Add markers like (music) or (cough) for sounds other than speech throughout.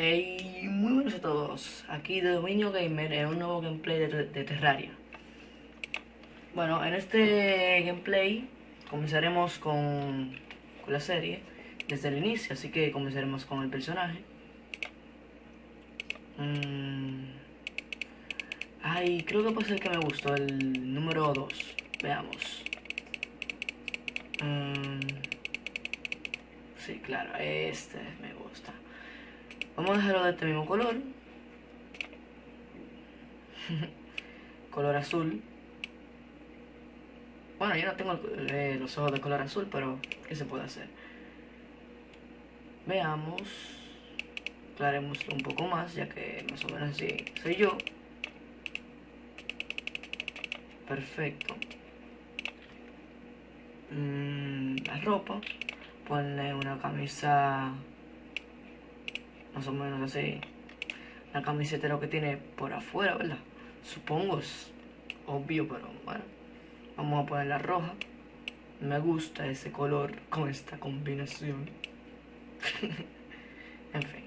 Hey, muy buenos a todos, aquí de Dominio Gamer en un nuevo gameplay de, Terraria. Bueno, en este gameplay comenzaremos con, con, la serie desde el inicio, así que comenzaremos con el personaje. Mm. Ay, creo que puede ser que me gustó, el número 2, veamos. Mm. Sí, claro, este me gusta Vamos a dejarlo de este mismo color. (laughs) color azul. Bueno, yo no tengo eh, los ojos de color azul, pero ¿qué se puede hacer? Veamos. Aclaremos un poco más, ya que más o menos así soy yo. Perfecto. Mm, la ropa. Ponle una camisa más o menos así. La camiseta lo que tiene por afuera, ¿verdad? Supongo es obvio, pero bueno. Vamos a poner la roja. Me gusta ese color con esta combinación. (laughs) en fin.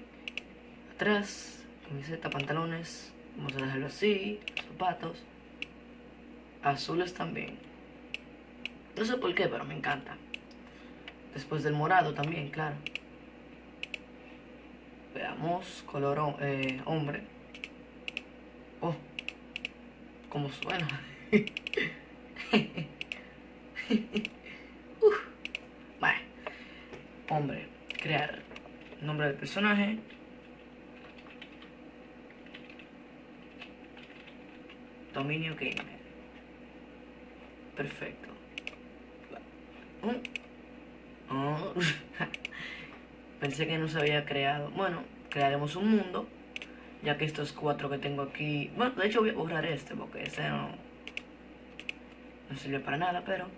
Atrás, camiseta, pantalones. Vamos a dejarlo así. Zapatos. Azules también. No sé por qué, pero me encanta. Después del morado también, claro. Veamos, color eh, hombre. Oh, cómo suena. (laughs) Uf. Vale. Hombre, crear nombre del personaje. Dominio Gamer. Perfecto. Oh. (laughs) Pensé que no se había creado. Bueno, crearemos un mundo. Ya que estos cuatro que tengo aquí... Bueno, de hecho voy a borrar este porque este no... No sirve para nada, pero...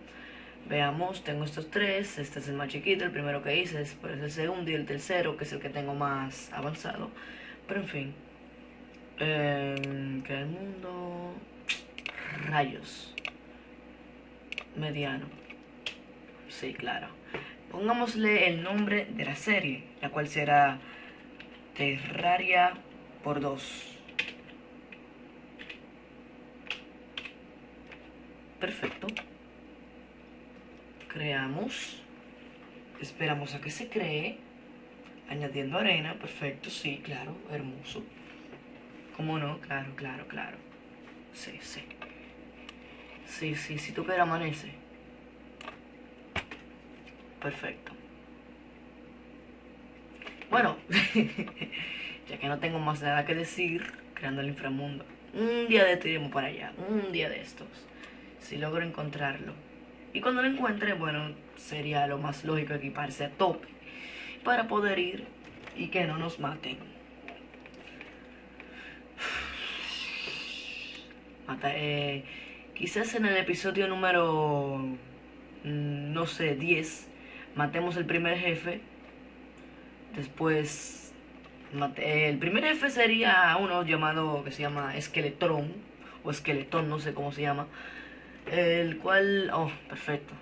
Veamos, tengo estos tres. Este es el más chiquito, el primero que hice. Después el segundo y el tercero, que es el que tengo más avanzado. Pero en fin. Eh, crear el mundo... Rayos. Mediano. Sí, claro pongámosle el nombre de la serie, la cual será Terraria por 2. Perfecto. Creamos. Esperamos a que se cree. Añadiendo arena. Perfecto, sí, claro, hermoso. ¿Cómo no? Claro, claro, claro. Sí, sí. Sí, sí, si tú quieres amanece perfecto. Bueno, (laughs) ya que no tengo más nada que decir, creando el inframundo. Un día de esto iremos para allá, un día de estos. Si logro encontrarlo. Y cuando lo encuentre, bueno, sería lo más lógico equiparse a tope. Para poder ir y que no nos maten. (sighs) Eh, quizás en el episodio número, mm, no sé, 10 matemos el primer jefe. Después, el primer jefe sería uno llamado que se llama Esqueletrón o Esqueletón, no sé cómo se llama. El cual, oh, perfecto.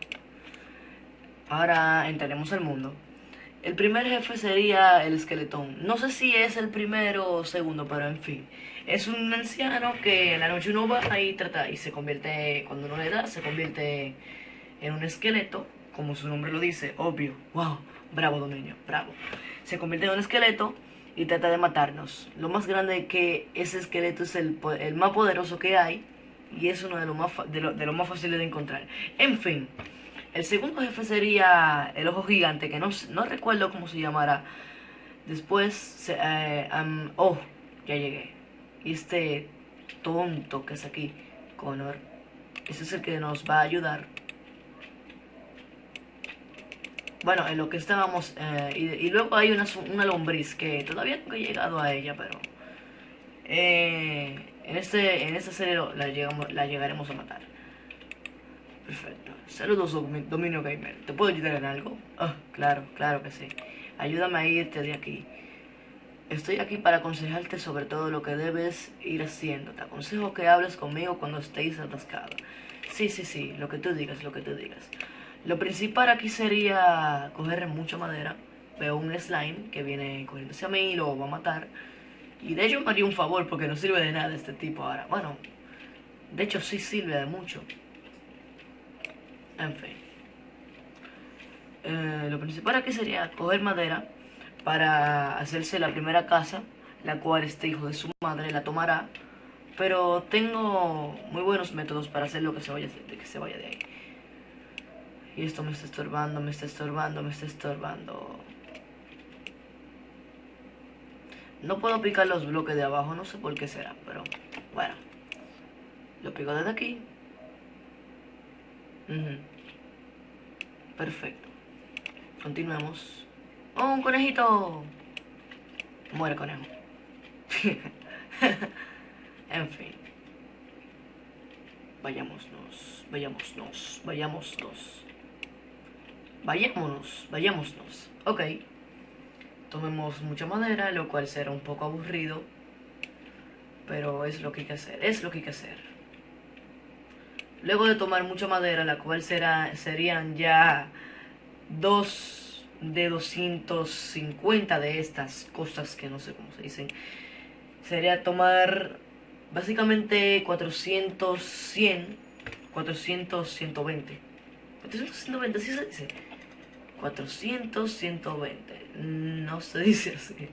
Ahora entraremos al mundo. El primer jefe sería el esqueletón. No sé si es el primero o segundo, pero en fin. Es un anciano que en la noche uno va y trata y se convierte, cuando uno le da, se convierte en un esqueleto como su nombre lo dice, obvio, wow, bravo dominio, bravo. Se convierte en un esqueleto y trata de matarnos. Lo más grande que ese esqueleto es el, el más poderoso que hay y es uno de los más, de más fáciles de encontrar. En fin, el segundo jefe sería el ojo gigante, que no, no recuerdo cómo se llamará. Después, eh, oh, ya llegué. Y este tonto que es aquí, Connor, ese es el que nos va a ayudar bueno, en lo que estábamos, eh, y, luego hay una, una, lombriz que todavía no he llegado a ella, pero eh, en, este, en esta serie la, llegamos, la llegaremos a matar. Perfecto. Saludos, Dominio Gamer. ¿Te puedo ayudar en algo? Ah, claro, claro que sí. Ayúdame a irte de aquí. Estoy aquí para aconsejarte sobre todo lo que debes ir haciendo. Te aconsejo que hables conmigo cuando estéis atascado. Sí, sí, sí, lo que tú digas, lo que tú digas. Lo principal aquí sería coger mucha madera. veo un slime que viene corriendo hacia mí y lo va a matar. Y de hecho me haría un favor porque no sirve de nada este tipo ahora. Bueno, de hecho sí sirve de mucho. En fin. Eh, lo principal aquí sería coger madera para hacerse la primera casa, la cual este hijo de su madre la tomará. Pero tengo muy buenos métodos para hacer lo que se vaya que se vaya de ahí. Y esto me está estorbando, me está estorbando, me está estorbando. No puedo picar los bloques de abajo, no sé por qué será, pero bueno. Lo pico desde aquí. Perfecto. Continuemos. ¡Oh, un conejito! Muere conejo. (laughs) en fin. Vayámonos, vayámonos, vayámonos. Vayámonos, vayámonos. Ok. Tomemos mucha madera, lo cual será un poco aburrido. Pero es lo que hay que hacer, es lo que hay que hacer. Luego de tomar mucha madera, la cual será, serían ya dos de 250 de estas cosas que no sé cómo se dicen. Sería tomar básicamente 400, 100, 400, 120. 400, 120, ¿sí se dice? 400, 120. No se dice así.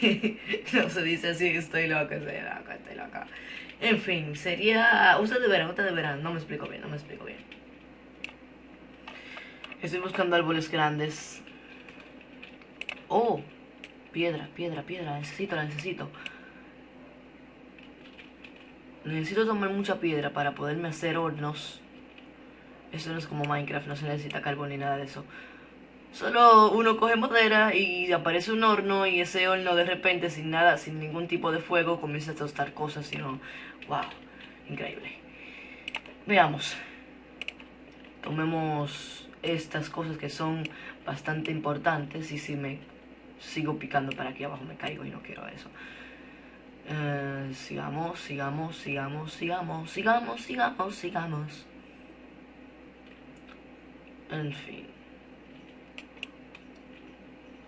(laughs) no se dice así, estoy loca, estoy loca, estoy loca. En fin, sería... Ustedes verán, ustedes verán. No me explico bien, no me explico bien. Estoy buscando árboles grandes. Oh, piedra, piedra, piedra. Necesito, la necesito. Necesito tomar mucha piedra para poderme hacer hornos. Eso no es como Minecraft, no se necesita carbón ni nada de eso. Solo uno coge madera y aparece un horno y ese horno de repente sin nada, sin ningún tipo de fuego comienza a tostar cosas, sino, wow, increíble. Veamos. Tomemos estas cosas que son bastante importantes y si me sigo picando para aquí abajo me caigo y no quiero eso. Eh, sigamos, sigamos, sigamos, sigamos, sigamos, sigamos, sigamos. En fin.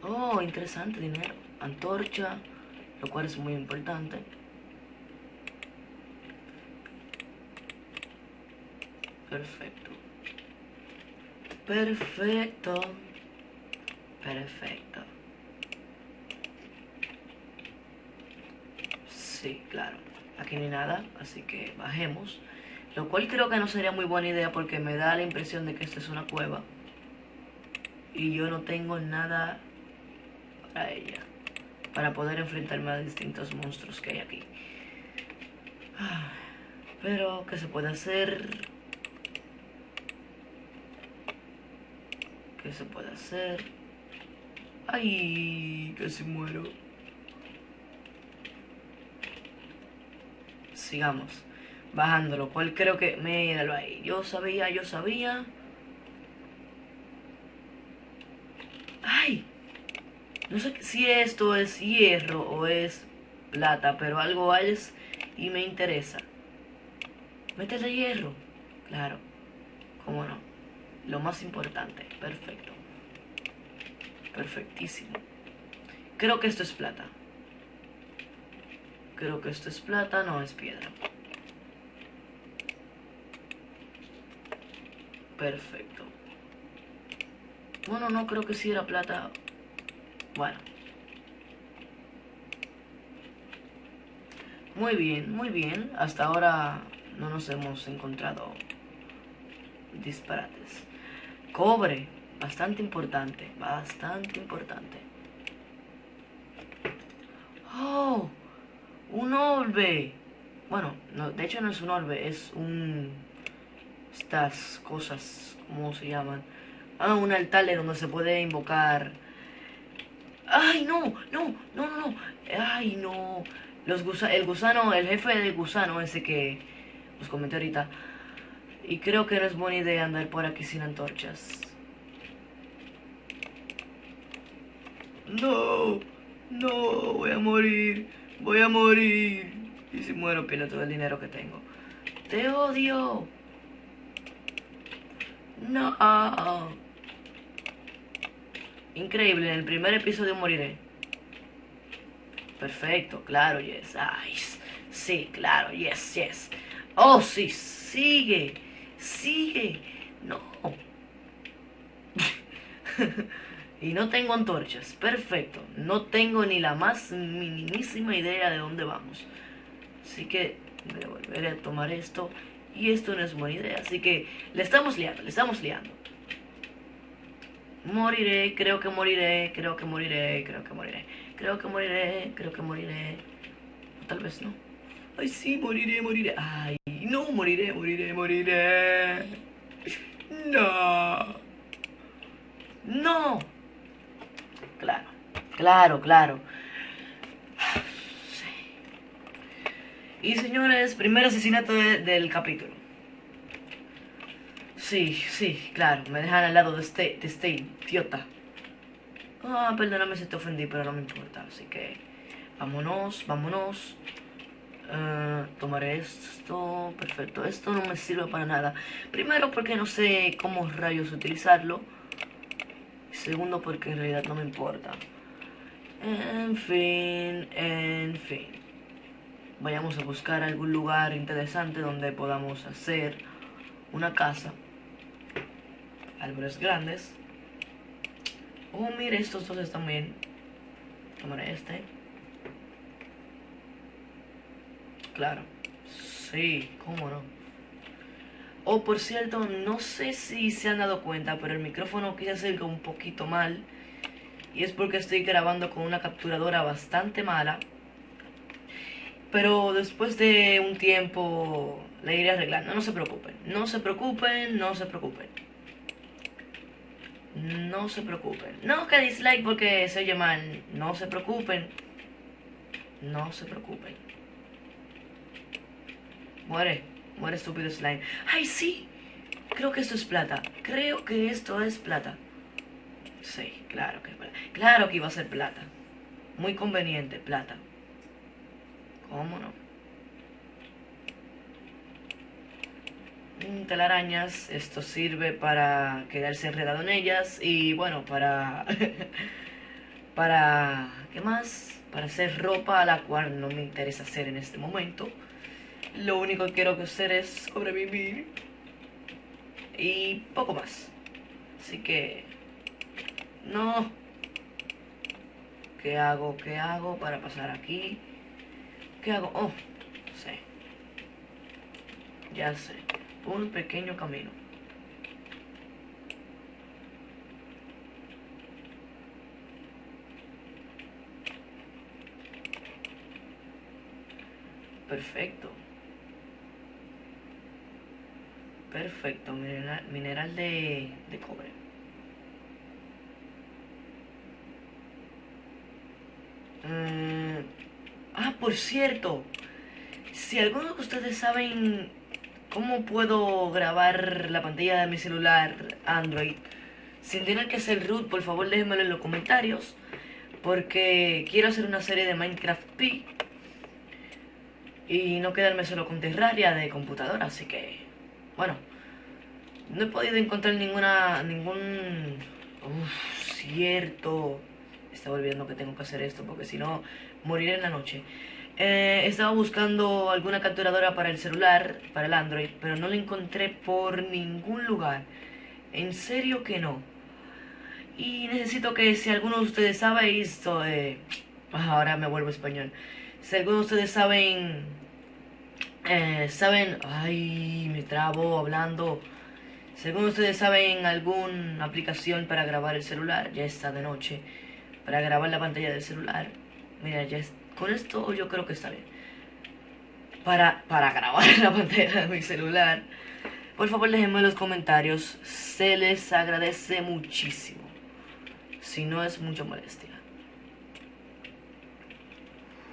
Oh, interesante, dinero. Antorcha, lo cual es muy importante. Perfecto. Perfecto. Perfecto. Sí, claro. Aquí no hay nada, así que bajemos. Lo cual creo que no sería muy buena idea porque me da la impresión de que esta es una cueva. Y yo no tengo nada a ella para poder enfrentarme a distintos monstruos que hay aquí. Ah, pero, ¿qué se puede hacer? ¿Qué se puede hacer? ¡Ay! Casi muero. Sigamos bajando, lo cual creo que... Míralo ahí. Yo sabía, yo sabía. ¡Ay! No sé si esto es hierro o es plata, pero algo es y me interesa. Métele hierro. Claro. ¿Cómo no? Lo más importante. Perfecto. Perfectísimo. Creo que esto es plata. Creo que esto es plata, no es piedra. Perfecto. Bueno, no creo que si era plata bueno. Muy bien, muy bien. Hasta ahora no nos hemos encontrado disparates. Cobre, bastante importante, bastante importante. ¡Oh! ¡Un orbe! Bueno, no, de hecho no es un orbe, es un... Estas cosas, ¿cómo se llaman? Ah, un altar donde se puede invocar ¡Ay, no! ¡No! ¡No, no, no! ¡Ay, no! Los gusa el gusano, el jefe del gusano ese que os comenté ahorita. Y creo que no es buena idea andar por aquí sin antorchas. No, no, voy a morir, voy a morir. Y si muero pierdo todo el dinero que tengo. Te odio. No. Increíble, en el primer episodio moriré. Perfecto, claro, yes. Ay, sí, claro, yes, yes. Oh, sí, sigue, sigue. No. (laughs) y no tengo antorchas. Perfecto. No tengo ni la más minimísima idea de dónde vamos. Así que voy a volver a tomar esto. Y esto no es buena idea. Así que le estamos liando, le estamos liando. Moriré, creo que moriré, creo que moriré, creo que moriré. Creo que moriré, creo que moriré. tal vez no. Ay, sí, moriré, moriré. Ay, no, moriré, moriré, moriré. No. No. Claro, claro, claro. Y señores, primer asesinato del capítulo. Sí, sí, claro, me dejan al lado de este, de este idiota. Ah, perdóname si te ofendí, pero no me importa. Así que, vámonos, vámonos. Uh, tomaré esto, perfecto. Esto no me sirve para nada. Primero porque no sé cómo rayos utilizarlo. Segundo porque en realidad no me importa. En fin, en fin. Vayamos a buscar algún lugar interesante donde podamos hacer una casa árboles grandes. Oh, mire, estos dos están bien. Este. Claro. Sí, cómo no. Oh, por cierto, no sé si se han dado cuenta, pero el micrófono quise hacerlo un poquito mal. Y es porque estoy grabando con una capturadora bastante mala. Pero después de un tiempo le iré arreglando. No se preocupen, no se preocupen, no se preocupen. No se preocupen. No que dislike porque se oye mal. No se preocupen. No se preocupen. Muere. Muere estúpido slime. ¡Ay, sí! Creo que esto es plata. Creo que esto es plata. Sí, claro que es plata. Claro que iba a ser plata. Muy conveniente, plata. ¿Cómo no? telarañas. Esto sirve para quedarse enredado en ellas y bueno, para... (laughs) para... ¿qué más? Para hacer ropa, a la cual no me interesa hacer en este momento. Lo único que quiero hacer es sobrevivir. Y poco más. Así que... No. ¿Qué hago? ¿Qué hago para pasar aquí? ¿Qué hago? Oh, sé. Ya sé un pequeño camino. Perfecto. Perfecto, mineral, de, de cobre. Mm, por cierto, si alguno de ustedes saben ¿Cómo puedo grabar la pantalla de mi celular Android sin tener que hacer root? Por favor déjenmelo en los comentarios porque quiero hacer una serie de Minecraft P y no quedarme solo con Terraria de computadora, así que bueno, no he podido encontrar ninguna ningún Uf, cierto. Estaba olvidando que tengo que hacer esto porque si no moriré en la noche. Eh, estaba buscando alguna capturadora para el celular, para el Android, pero no la encontré por ningún lugar. En serio que no. Y necesito que si alguno de ustedes sabe esto, eh, ahora me vuelvo español. Si alguno de ustedes saben, eh, saben, ay, me trabo hablando. De ustedes saben alguna aplicación para grabar el celular, ya está de noche, para grabar la pantalla del celular, mira, ya está con esto yo creo que está bien. Para, para grabar (laughs) la pantalla de mi celular. Por favor déjenme en los comentarios. Se les agradece muchísimo. Si no es mucha molestia.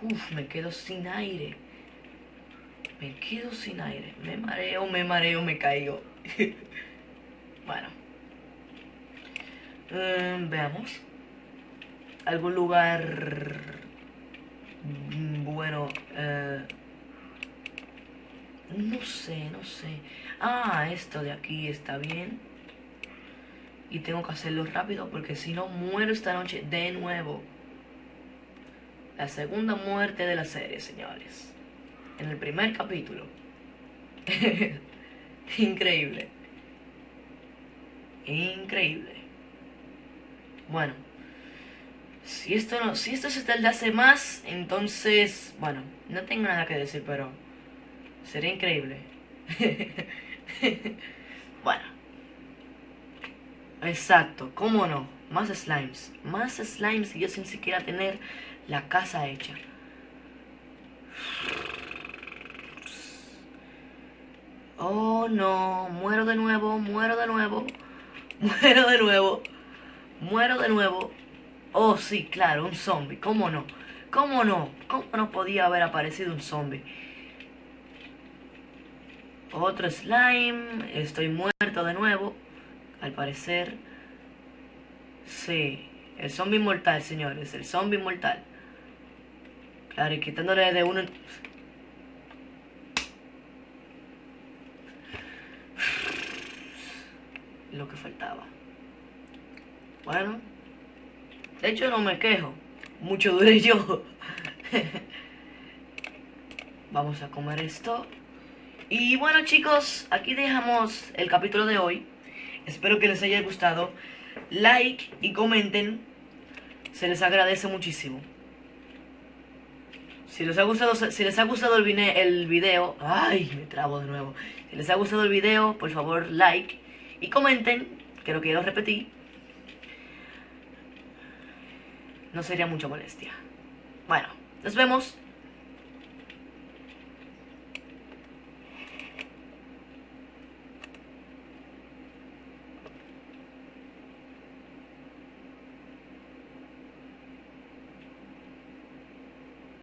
Uf, me quedo sin aire. Me quedo sin aire. Me mareo, me mareo, me caigo. (laughs) bueno. Em, veamos. Algún lugar Mm, bueno, eh, no sé, no sé. Ah, esto de aquí está bien. Y tengo que hacerlo rápido porque si no muero esta noche de nuevo. La segunda muerte de la serie, señores. En el primer capítulo. (laughs) Increíble. Increíble. Bueno. Si esto no, si esto de hace más, entonces, bueno, no tengo nada que decir, pero sería increíble. (laughs) bueno. Exacto, ¿cómo no? Más slimes. Más slimes y yo sin siquiera tener la casa hecha. Oh no, muero de nuevo, muero de nuevo, (laughs) muero de nuevo, muero de nuevo. Oh sí, claro, un zombie, ¿cómo no? ¿Cómo no? ¿Cómo no podía haber aparecido un zombie? Otro slime, estoy muerto de nuevo, al parecer. Sí, el zombie inmortal, señores, el zombie inmortal. Claro, y quitándole de uno... Lo que faltaba. Bueno. De hecho, no me quejo. Mucho duré yo. Vamos a comer esto. Y bueno chicos, aquí dejamos el capítulo de hoy. Espero que les haya gustado. Like y comenten. Se les agradece muchísimo. Si les ha gustado, si les ha gustado el, el video, ay, me trabo de nuevo. Si les ha gustado el video, por favor, like y comenten, que lo quiero repetir. No sería mucha molestia. Bueno, nos vemos.